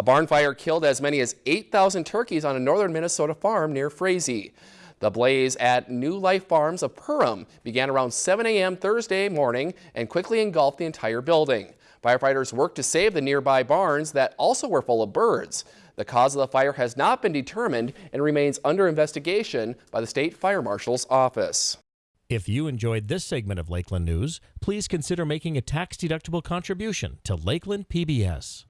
A barn fire killed as many as 8,000 turkeys on a northern Minnesota farm near Frazee. The blaze at New Life Farms of Perham began around 7 a.m. Thursday morning and quickly engulfed the entire building. Firefighters worked to save the nearby barns that also were full of birds. The cause of the fire has not been determined and remains under investigation by the state fire marshal's office. If you enjoyed this segment of Lakeland News, please consider making a tax-deductible contribution to Lakeland PBS.